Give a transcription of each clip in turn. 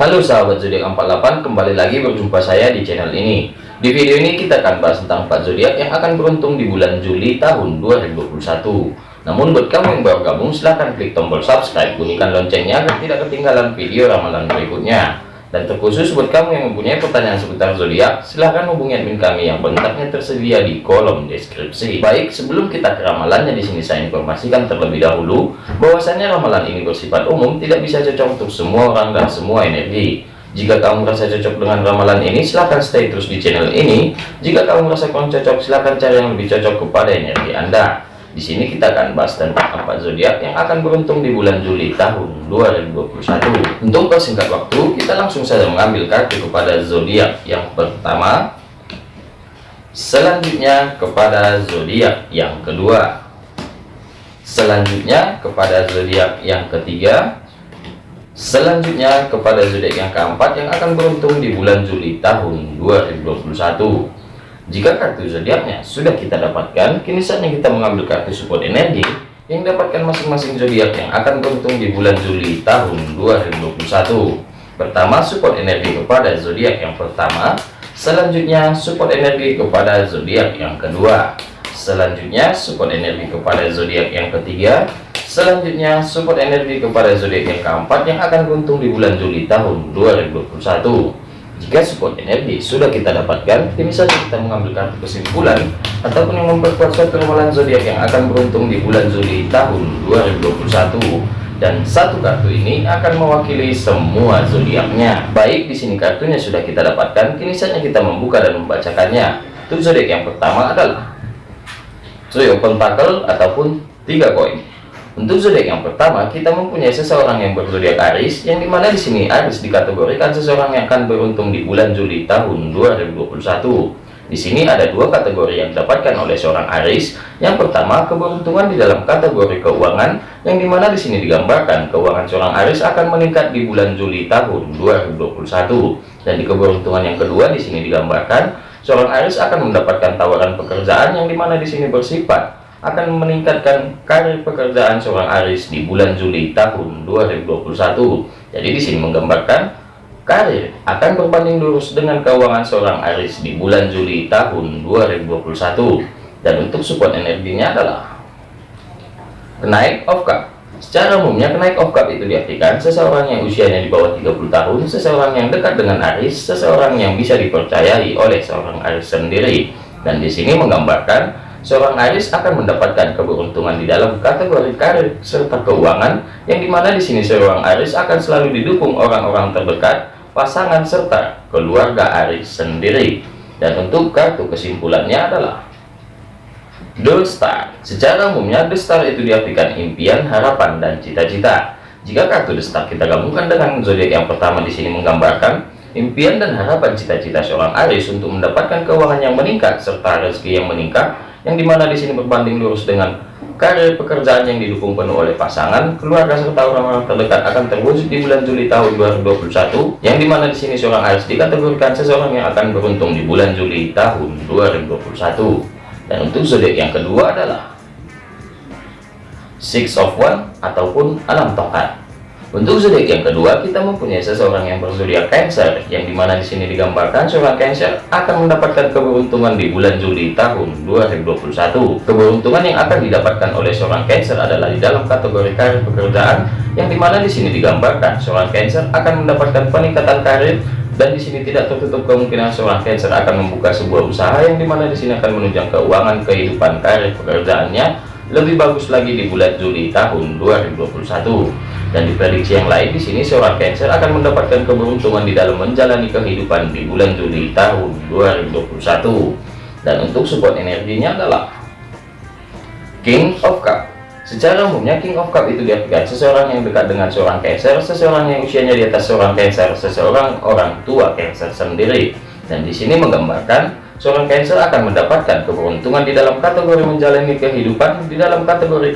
Halo sahabat zodiak 48 kembali lagi berjumpa saya di channel ini. Di video ini kita akan bahas tentang 4 zodiak yang akan beruntung di bulan Juli tahun 2021 namun buat kamu yang baru gabung silahkan klik tombol subscribe bunyikan loncengnya agar tidak ketinggalan video ramalan berikutnya dan terkhusus buat kamu yang mempunyai pertanyaan seputar zodiak, silahkan hubungi admin kami yang kontaknya tersedia di kolom deskripsi. Baik, sebelum kita ke ramalannya di sini saya informasikan terlebih dahulu bahwasannya ramalan ini bersifat umum, tidak bisa cocok untuk semua orang dan semua energi. Jika kamu merasa cocok dengan ramalan ini, silahkan stay terus di channel ini. Jika kamu merasa kurang cocok, silahkan cari yang lebih cocok kepada energi Anda. Di sini kita akan bahas tentang empat zodiak yang akan beruntung di bulan Juli tahun 2021. Untuk persingkat waktu, kita langsung saja mengambil kartu kepada zodiak yang pertama. Selanjutnya kepada zodiak yang kedua. Selanjutnya kepada zodiak yang ketiga. Selanjutnya kepada zodiak yang keempat yang akan beruntung di bulan Juli tahun 2021. Jika kartu zodiaknya sudah kita dapatkan, kini saatnya kita mengambil kartu support energi yang dapatkan masing-masing zodiak yang akan beruntung di bulan Juli tahun 2021. Pertama, support energi kepada zodiak yang pertama, selanjutnya support energi kepada zodiak yang kedua, selanjutnya support energi kepada zodiak yang ketiga, selanjutnya support energi kepada zodiak yang keempat yang akan beruntung di bulan Juli tahun 2021. Jika support energi sudah kita dapatkan, kini saja kita mengambil kartu kesimpulan ataupun yang memperkuat suatu ramalan zodiak yang akan beruntung di bulan Juli tahun 2021. Dan satu kartu ini akan mewakili semua zodiaknya. Baik, di sini kartunya sudah kita dapatkan, kini saja kita membuka dan membacakannya. Untuk zodiak yang pertama adalah Trio Pentacle ataupun tiga koin. Untuk zodiak yang pertama, kita mempunyai seseorang yang berzodiak Aries, yang di mana di sini Aries dikategorikan seseorang yang akan beruntung di bulan Juli tahun 2021. Di sini ada dua kategori yang didapatkan oleh seorang Aries. Yang pertama, keberuntungan di dalam kategori keuangan, yang di mana di sini digambarkan keuangan seorang Aries akan meningkat di bulan Juli tahun 2021. Dan di keberuntungan yang kedua di sini digambarkan seorang Aries akan mendapatkan tawaran pekerjaan yang di mana di sini bersifat akan meningkatkan karir pekerjaan seorang Aris di bulan Juli tahun 2021. Jadi di sini menggambarkan karir akan berbanding lurus dengan keuangan seorang Aris di bulan Juli tahun 2021. Dan untuk support energinya adalah kenaik of cup. Secara umumnya kenaik of cup itu diartikan seseorang yang usianya di bawah 30 tahun, seseorang yang dekat dengan Aris, seseorang yang bisa dipercayai oleh seorang Aris sendiri. Dan di sini menggambarkan seorang Aries akan mendapatkan keberuntungan di dalam kategori karir serta keuangan yang di mana di sini seorang Aries akan selalu didukung orang-orang terdekat pasangan serta keluarga Aries sendiri. Dan untuk kartu kesimpulannya adalah The Star. Secara umumnya The Star itu diartikan impian harapan dan cita-cita. Jika kartu The Star kita gabungkan dengan zodiak yang pertama di sini menggambarkan impian dan harapan cita-cita seorang Aries untuk mendapatkan keuangan yang meningkat serta rezeki yang meningkat yang di mana di sini berbanding lurus dengan karir pekerjaan yang didukung penuh oleh pasangan, keluarga serta orang-orang terdekat akan terwujud di bulan Juli tahun 2021, yang di mana di sini seorang Aries dikategorikan seseorang yang akan beruntung di bulan Juli tahun 2021. Dan untuk zodiak yang kedua adalah Six of One ataupun Alam Tongkat. Untuk zodiak yang kedua, kita mempunyai seseorang yang berzodiak Cancer, yang di mana di sini digambarkan seorang Cancer akan mendapatkan keberuntungan di bulan Juli tahun 2021. Keberuntungan yang akan didapatkan oleh seorang Cancer adalah di dalam kategori karir pekerjaan, yang di mana di sini digambarkan seorang Cancer akan mendapatkan peningkatan karir dan di sini tidak tertutup kemungkinan seorang Cancer akan membuka sebuah usaha yang di mana di sini akan menunjang keuangan kehidupan karir pekerjaannya lebih bagus lagi di bulan Juli tahun 2021 dan di prediksi yang lain di sini seorang Cancer akan mendapatkan keberuntungan di dalam menjalani kehidupan di bulan Juli tahun 2021 dan untuk support energinya adalah King of Cup. Secara umumnya King of Cup itu diartikan seseorang yang dekat dengan seorang Cancer seseorang yang usianya di atas seorang Cancer seseorang orang tua Cancer sendiri. Dan di sini menggambarkan seorang Cancer akan mendapatkan keberuntungan di dalam kategori menjalani kehidupan di dalam kategori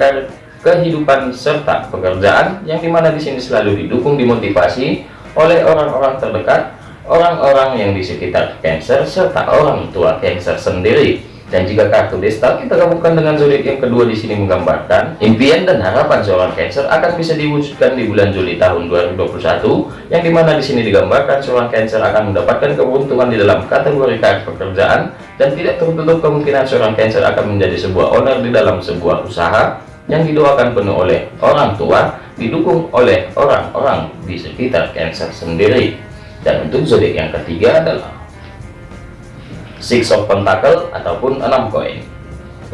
kehidupan serta pekerjaan yang di mana di sini selalu didukung dimotivasi oleh orang-orang terdekat orang-orang yang di sekitar Cancer serta orang tua Cancer sendiri. Dan jika kartu desta kita gabungkan dengan zodiak yang kedua di sini menggambarkan impian dan harapan seorang Cancer akan bisa diwujudkan di bulan Juli tahun 2021, yang di mana di sini digambarkan seorang Cancer akan mendapatkan keuntungan di dalam kategori karir pekerjaan dan tidak tertutup kemungkinan seorang Cancer akan menjadi sebuah owner di dalam sebuah usaha yang didoakan penuh oleh orang tua, didukung oleh orang-orang di sekitar Cancer sendiri. Dan untuk zodiak yang ketiga adalah Six of Pentacle ataupun enam koin.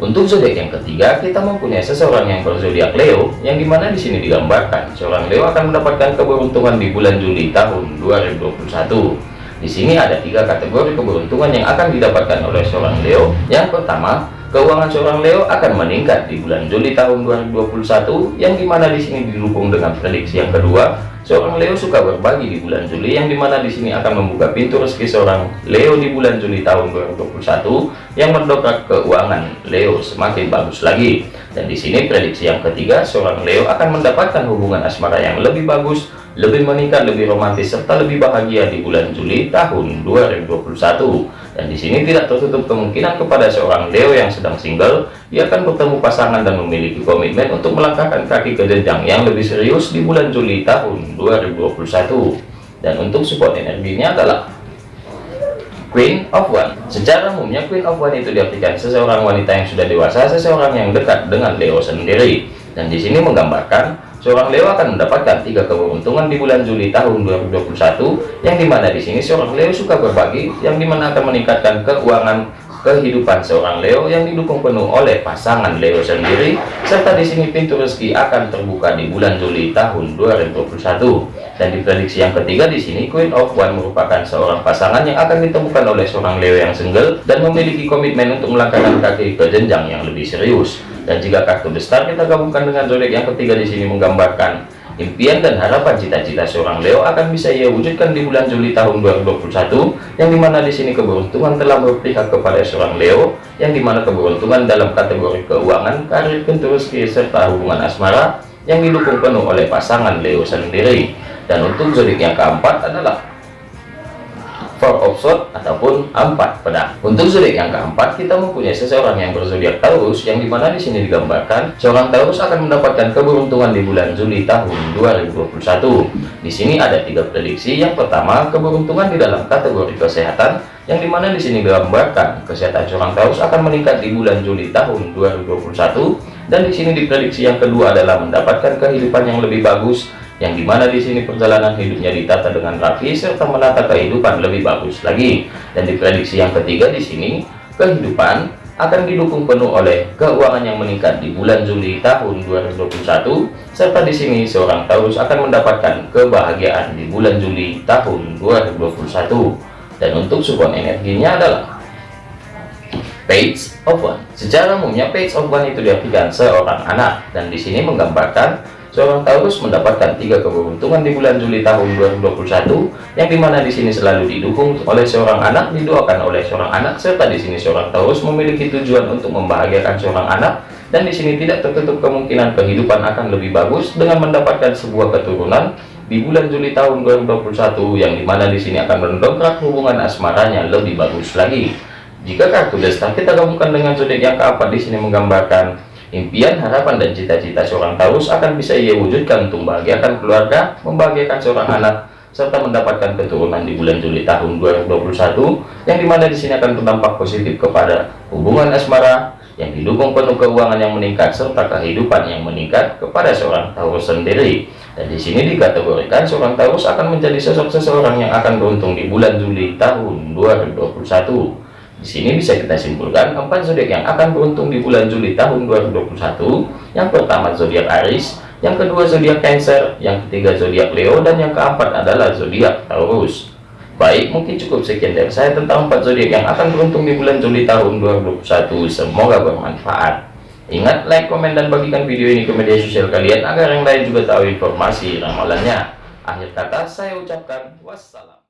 Untuk zodiak yang ketiga, kita mempunyai seseorang yang berzodiak Leo, yang di mana di sini digambarkan seorang Leo akan mendapatkan keberuntungan di bulan Juli tahun 2021. Di sini ada tiga kategori keberuntungan yang akan didapatkan oleh seorang Leo. Yang pertama, keuangan seorang Leo akan meningkat di bulan Juli tahun 2021, yang di mana di sini didukung dengan prediksi yang kedua, Seorang Leo suka berbagi di bulan Juli. Yang di mana di sini akan membuka pintu rezeki seorang Leo di bulan Juli tahun 2021 yang mendongkrak keuangan Leo semakin bagus lagi. Dan di sini prediksi yang ketiga, seorang Leo akan mendapatkan hubungan asmara yang lebih bagus, lebih meningkat, lebih romantis serta lebih bahagia di bulan Juli tahun 2021 dan di sini tidak tertutup kemungkinan kepada seorang Leo yang sedang single ia akan bertemu pasangan dan memiliki komitmen untuk melangkahkan kaki ke jenjang yang lebih serius di bulan Juli tahun 2021 dan untuk support energinya adalah Queen of One. Secara umumnya Queen of One itu diartikan seseorang wanita yang sudah dewasa seseorang yang dekat dengan Leo sendiri. Dan di sini menggambarkan Seorang Leo akan mendapatkan tiga keberuntungan di bulan Juli tahun 2021, yang di mana di sini seorang Leo suka berbagi, yang di mana akan meningkatkan keuangan kehidupan seorang Leo yang didukung penuh oleh pasangan Leo sendiri, serta di sini pintu rezeki akan terbuka di bulan Juli tahun 2021. Dan diprediksi yang ketiga di sini Queen of One merupakan seorang pasangan yang akan ditemukan oleh seorang Leo yang single dan memiliki komitmen untuk melangkahkan kaki ke jenjang yang lebih serius. Dan jika kartu besar kita gabungkan dengan zodiak yang ketiga di sini menggambarkan impian dan harapan cita-cita seorang Leo akan bisa ia wujudkan di bulan Juli tahun 2021 yang di mana di sini keberuntungan telah berpihak kepada seorang Leo yang di mana keberuntungan dalam kategori keuangan karir pintu rezeki serta hubungan asmara yang didukung penuh oleh pasangan Leo sendiri. Dan untuk zodiak yang keempat adalah sword ataupun empat pedang. Untuk zodiak yang keempat, kita mempunyai seseorang yang berzodiak Taurus, yang di mana di sini digambarkan seorang Taurus akan mendapatkan keberuntungan di bulan Juli tahun 2021. Di sini ada tiga prediksi. Yang pertama, keberuntungan di dalam kategori kesehatan, yang di mana di sini digambarkan kesehatan seorang Taurus akan meningkat di bulan Juli tahun 2021. Dan di sini diprediksi yang kedua adalah mendapatkan kehidupan yang lebih bagus yang di mana di sini perjalanan hidupnya ditata dengan rapi serta menata kehidupan lebih bagus lagi. Dan diprediksi yang ketiga di sini kehidupan akan didukung penuh oleh keuangan yang meningkat di bulan Juli tahun 2021 serta di sini seorang Taurus akan mendapatkan kebahagiaan di bulan Juli tahun 2021 dan untuk support energinya adalah page of one. Secara umumnya page of one itu diartikan seorang anak. Dan di sini menggambarkan Seorang Taurus mendapatkan tiga keberuntungan di bulan Juli tahun 2021, yang di mana di sini selalu didukung oleh seorang anak, didoakan oleh seorang anak, serta di sini seorang Taurus memiliki tujuan untuk membahagiakan seorang anak, dan di sini tidak tertutup kemungkinan kehidupan akan lebih bagus dengan mendapatkan sebuah keturunan di bulan Juli tahun 2021, yang di mana di sini akan mendongkrak hubungan asmaranya lebih bagus lagi. Jika kartu desta kita gabungkan dengan zodiak yang keempat di sini menggambarkan Impian, harapan, dan cita-cita seorang Taurus akan bisa ia wujudkan untuk membahagiakan keluarga, membahagiakan seorang anak, serta mendapatkan keturunan di bulan Juli tahun 2021, yang di mana di sini akan berdampak positif kepada hubungan asmara, yang didukung penuh keuangan yang meningkat serta kehidupan yang meningkat kepada seorang Taurus sendiri. Dan di sini dikategorikan seorang Taurus akan menjadi sosok seseorang yang akan beruntung di bulan Juli tahun 2021. Di sini bisa kita simpulkan empat zodiak yang akan beruntung di bulan Juli tahun 2021. Yang pertama zodiak Aries, yang kedua zodiak Cancer, yang ketiga zodiak Leo, dan yang keempat adalah zodiak Taurus. Baik, mungkin cukup sekian dari saya tentang empat zodiak yang akan beruntung di bulan Juli tahun 2021. Semoga bermanfaat. Ingat, like, komen, dan bagikan video ini ke media sosial kalian agar yang lain juga tahu informasi ramalannya. Akhir kata, saya ucapkan wassalam.